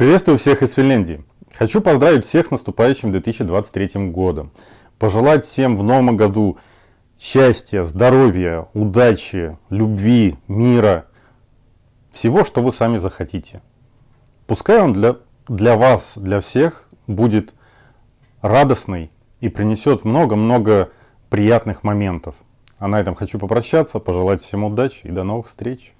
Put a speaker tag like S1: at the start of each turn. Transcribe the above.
S1: Приветствую всех из Финляндии. Хочу поздравить всех с наступающим 2023 годом. Пожелать всем в новом году счастья, здоровья, удачи, любви, мира. Всего, что вы сами захотите. Пускай он для, для вас, для всех будет радостный и принесет много-много приятных моментов. А на этом хочу попрощаться, пожелать всем удачи и до новых встреч.